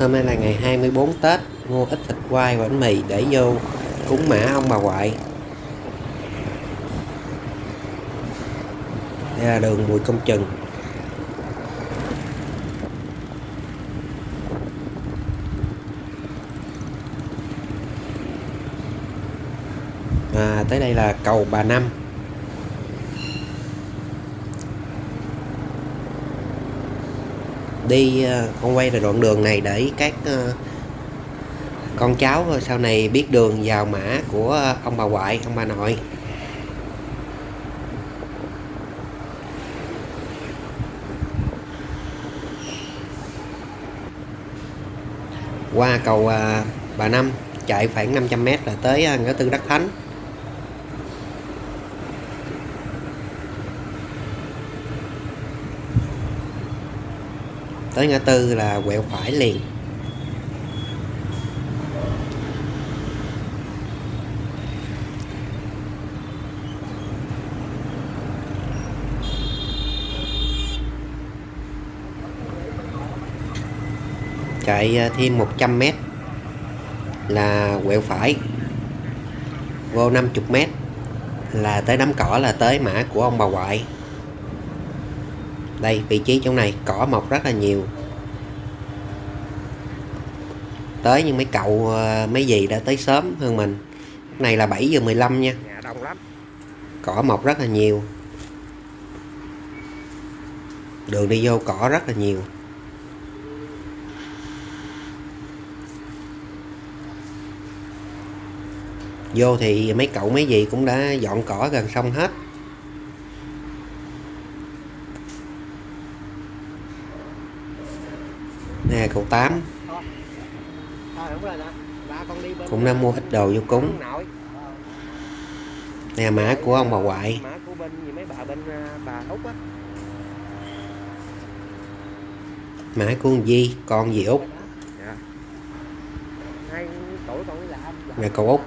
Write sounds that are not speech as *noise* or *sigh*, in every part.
Hôm nay là ngày 24 Tết Mua ít thịt quay và bánh mì để vô cúng mã ông bà ngoại. Đây là đường Bùi Công Trừng à, Tới đây là cầu Bà Năm. Đi ờ, con quay là đoạn đường này để các ờ, con cháu ờ, sau này biết đường vào mã của ông bà ngoại, ông bà nội. Qua cầu bà năm, chạy khoảng 500m là tới ngã tư Đắc Thánh. Tới ngã tư là quẹo phải liền. Chạy à, thêm 100m là quẹo phải. Vô 50m là tới đám cỏ là tới mã của ông bà ngoại đây vị trí chỗ này cỏ mọc rất là nhiều. Tới nhưng mấy cậu ờ, mấy gì đã tới sớm hơn mình. Này là 7 giờ 15 nha. Đông lắm. Cỏ mọc rất là nhiều. Đường đi vô cỏ rất là nhiều. Vô thì mấy cậu mấy gì cũng đã dọn cỏ gần xong hết cậu tám. Cũng đã mua ít đồ vô cúng. Nè mã của ông bà ngoại mã của bên à, Di con gì út. Dạ. nè cậu út.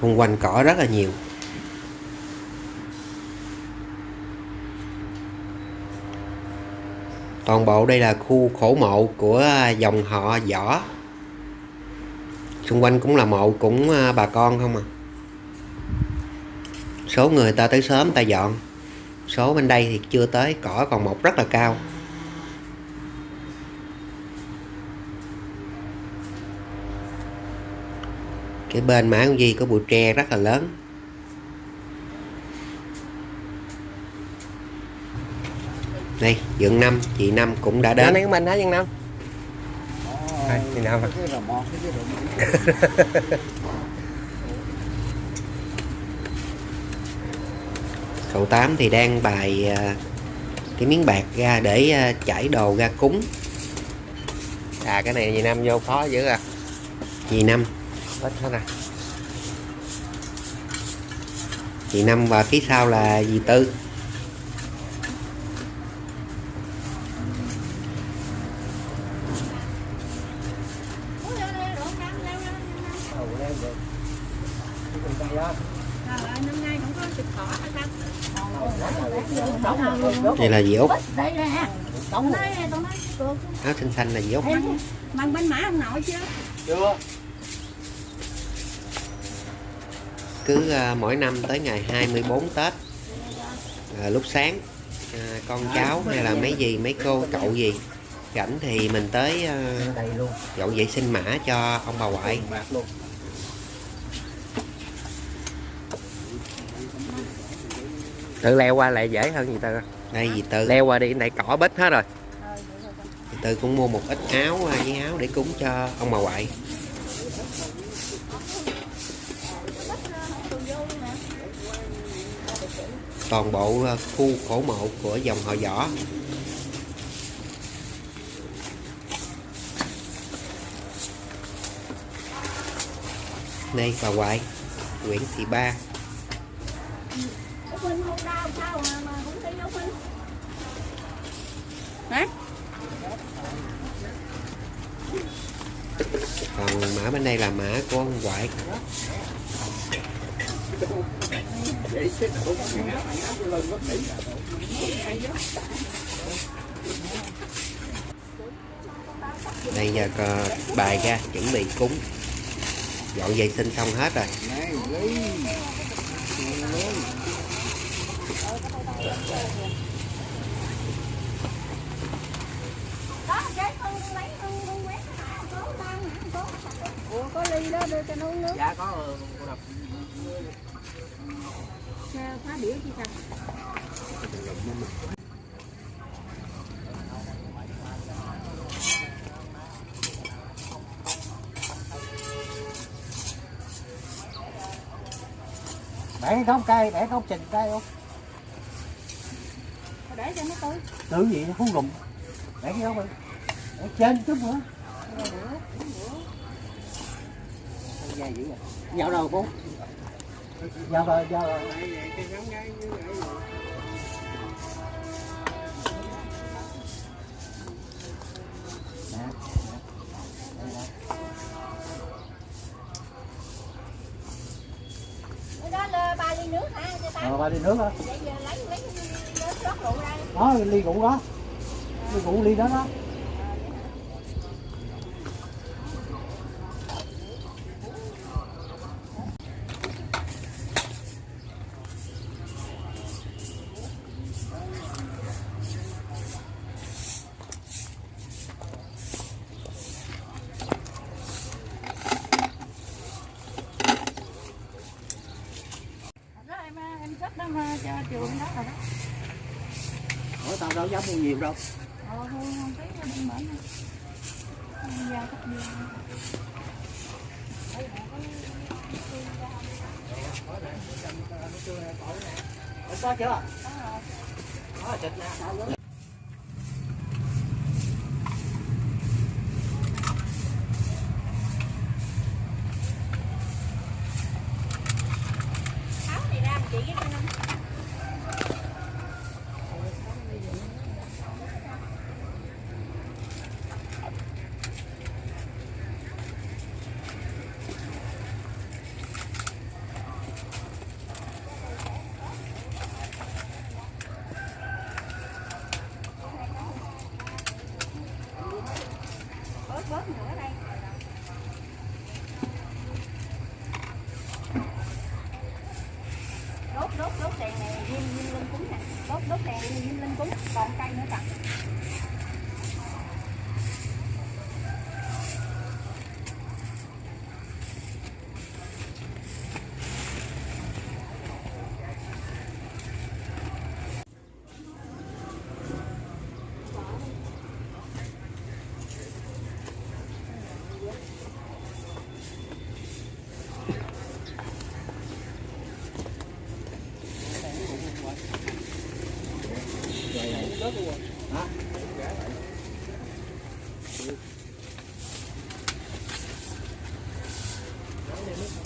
Xung quanh cỏ rất là nhiều toàn bộ đây là khu khổ mộ của à, dòng họ võ. Xung quanh cũng là mộ cũng à, bà con không à. Số người ta tới sớm ta dọn. Số bên đây thì chưa tới, cỏ còn mọc rất là cao. Cái bên mã con Di có bụi tre rất là lớn. Đây dựng năm chị năm cũng đã đến. Đến này của mình hả dân năm? Đây, chị năm à. *laughs* cậu tám thì đang bài à, cái miếng bạc ra để à, chải đồ ra cúng. À cái này dì năm vô khó dữ à. Chị năm. Ít hết à. Chị năm và phía sau là dì tư đây là dì út áo xanh xanh là dì út mang bánh mã ông nội chưa chưa. Cứ à, mỗi năm tới ngày 24 Tết à, lúc sáng à, con cháu hay là mấy gì mấy cô cậu gì rảnh thì mình tới à, luôn. dọn vệ sinh mã cho ông bà ngoại bạc luôn tự leo qua lại dễ hơn gì ta đây dì tư? Leo qua đi này cỏ bít hết rồi. Dì tư cũng mua một ít áo à, với áo để cúng cho ông bà ngoại toàn bộ à, khu cổ mộ của dòng họ võ. Đây bà ngoại Nguyễn Thị Ba Vinh không đau sao mà, mà không thấy dấu Vinh Hả? Còn mã bên đây là mã của ông Quại Bây giờ bài ra chuẩn bị cúng. Dọn vệ sinh xong hết rồi. Ủa có ly đó đưa cho nó uống nước dạ có ờ, cô đập Sao phá biểu chi sao bẻ không cây bẻ không trình cây không để cho nó tươi. Tự gì? Nó không rụng. Bẻ cái không đi bẻ trên chút nữa. Dài dữ rồi dạo đầu cô dạo rồi. Dạo rồi đó là ba ly nước hả? Cho ta. Rồi ba đi nước đó vậy giờ lấy lấy nước rót rượu ra đi đó ly rượu đó. Ly rượu ly đó đó. đó em em cất đó mà cho trường đó rồi đó Ủa tao đâu dám mua nhiều đâu. Ờ không tí có chưa? Đó rồi có thịt nè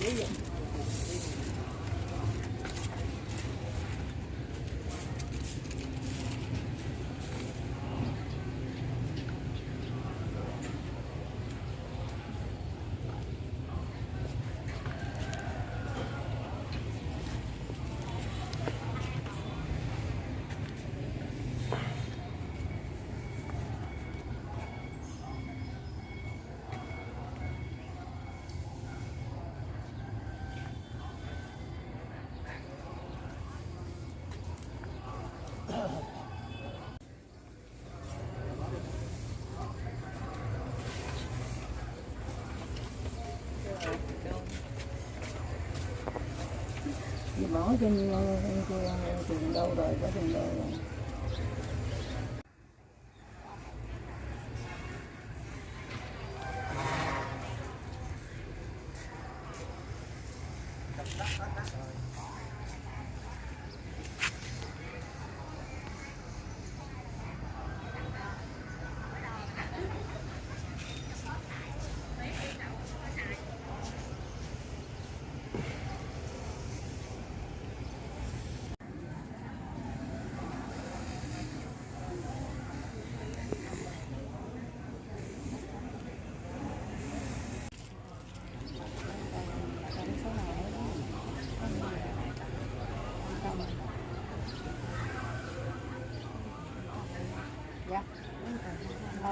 ella. Bỏ trên ờ, trường đâu rồi có trường đâu rồi.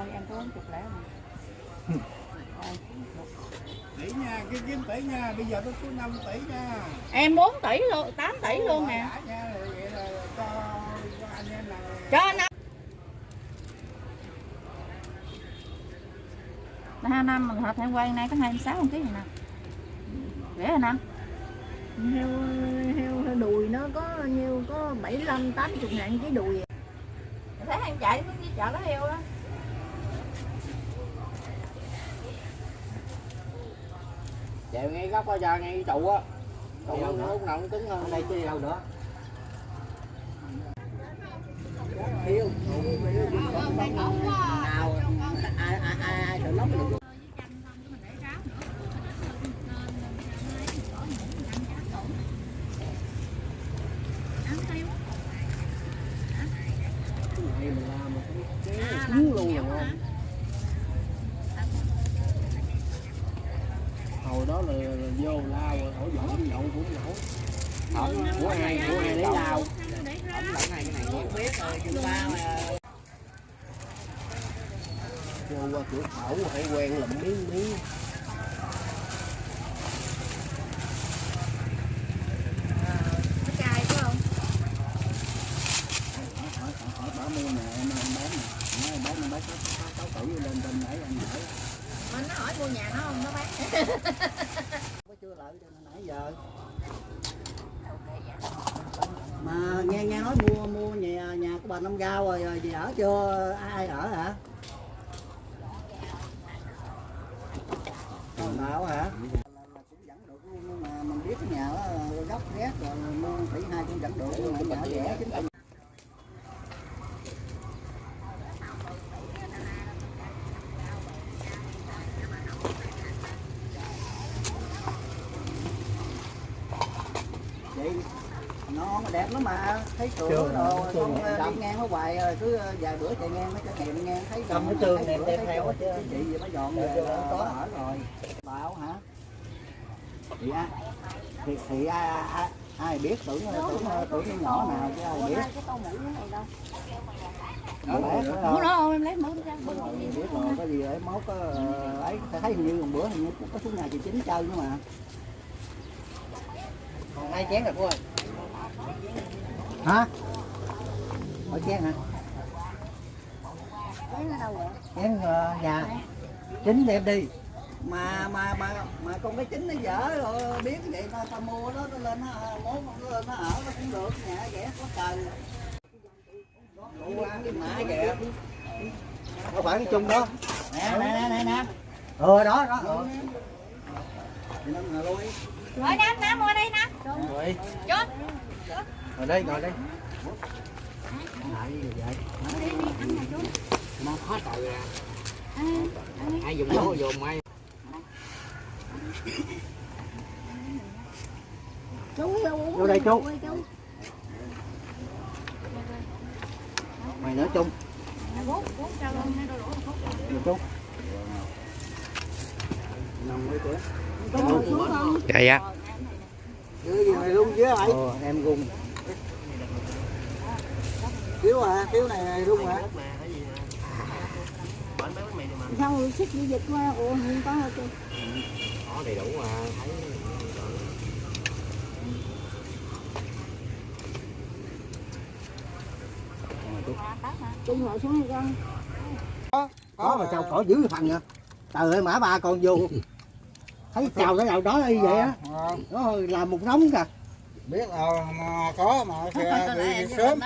Thôi em có chục lẻ mà tỷ nha cái kiếm tỷ nha bây giờ tôi có 5 tỷ nha. Em 4 tỷ luôn 8 tỷ luôn nè. Cho cho anh em là cho anh năm hai năm mình hợp tham quan nay có 26 kg này nè. Rẻ rồi năm heo heo đùi nó có nhiêu có 75 80 ngàn cái đùi. Thấy em chạy xuống dưới chợ nó heo đó chạy ngay góc đó ra ngay trụ á trụ nó lúc nào cũng cứng hơn đây chứ đâu nữa nào ai ai ai ai sợ lóc được này hồi đó là, là vô lao rồi hỏi dọn cũng nhậu cũng nhậu hỏi của ai của ai lấy lao vô qua cửa khẩu phải quen làm miếng miếng cài phải không hỏi hỏi bà mua nè em em bán nè nói bán nó bán sáu sáu tỷ lên trên nãy anh hỏi mình nó hỏi mua nhà nó không nó bán. *laughs* Có chưa lợi cho nãy giờ. Mà nghe nghe nói mua mua nhà nhà của bà năm gao rồi, rồi gì ở chưa? Ai, ai ở hả? Con nào hả? Biết cái nhà đó gốc ghét rồi mua tỷ hai cũng dẫn được mà nhà rẻ chính mình vậy nó đẹp lắm mà. Thấy cửa đồ con ờ, đi ngang nó hoài rồi cứ ờ, vài bữa chạy ngang nó cho thèm ngang thấy cái trường thấy này cửa, đem thấy theo chứ. cái chị gì nó dọn về là có. ở rồi. Bảo hả? Thì ai thì, thì ai, ai, ai biết tưởng tưởng tưởng cái nhỏ nào chứ ai biết. Cái nó không em lấy mũ ra biết rồi có gì ấy mốt có ờ, ấy thấy hình như một bữa hình như có xuống nhà chị chính chơi nữa mà. Còn hai chén rồi cô ơi hả hỏi chén hả cái nó đâu rồi chén ờ, nhà chính đem đi mà mà mà mà con cái chính nó dở rồi biết vậy ta, ta mua đó nó lên nó mốt nó lên nó ở nó cũng được nhà rẻ có trời đi mã kìa có phải cái chung đó nè nè nè nè nè ờ đó đó ờ. Ngồi lui rồi nam nam mua đây nam rồi chốt ngồi đây ngồi đây. Nó rồi à ai dùng đũa dùng ai chú vô đây chú mày nữa chung bốn bốn trao luôn hai đôi đũa một phút Được chú năm mấy tuổi dạ dạ cái gì mày luôn chứ vậy ờ, em gung kiếu à kiếu này luôn hả? Sao xích đi dịch qua ủa không có hả chú có đầy đủ mà thấy. Xuống con có mà sao có giữ phần nha trời ơi mã ba còn vô thấy chào cái nào đó đi vậy á. Nó làm một nóng kìa. Biết rồi mà có mà kìa đi sớm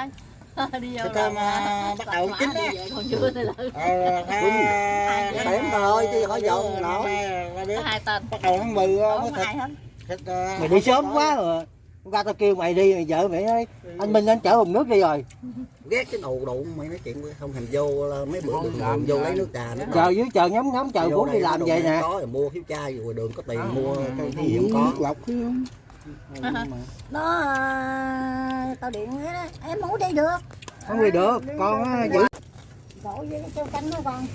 *laughs* đi vô cái tôm à, bắt đầu chín á. còn chưa thì là ờ cái *laughs* điểm thôi chứ khỏi dọn nổi có hai tên. Bắt đầu tháng 10 có mới thịt hai à, mày đi sớm quá rồi. Hôm qua tao kêu mày đi mày vợ mày ơi anh minh anh chở hùng nước đi rồi. *laughs* Ghét cái đồ đụng mày nói chuyện không thèm vô là mấy bữa đường làm vô lấy nước trà nước chờ dưới chờ ngắm ngắm chờ cuốn đi làm vậy nè. có rồi mua thiếu chai rồi đường có tiền mua cái gì không có. lọc nó à, tao điện đó em không đi được. Không đi được con á, giữ. đổ với cái canh đó con